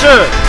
是。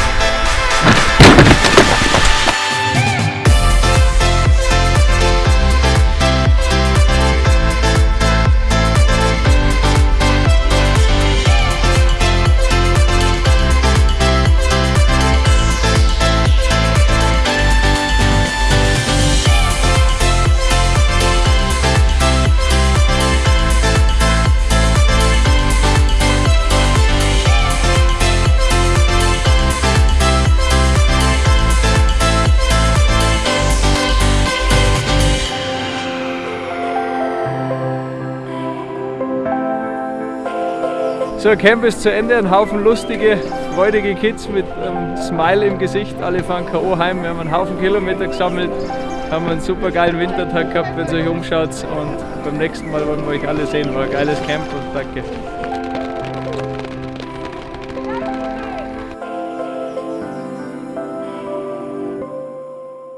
So, Camp ist zu Ende. Ein Haufen lustige, freudige Kids mit einem Smile im Gesicht. Alle fahren K.O. heim. Wir haben einen Haufen Kilometer gesammelt. Haben einen super geilen Wintertag gehabt, wenn ihr euch umschaut. Und beim nächsten Mal wollen wir euch alle sehen. War ein geiles Camp und danke.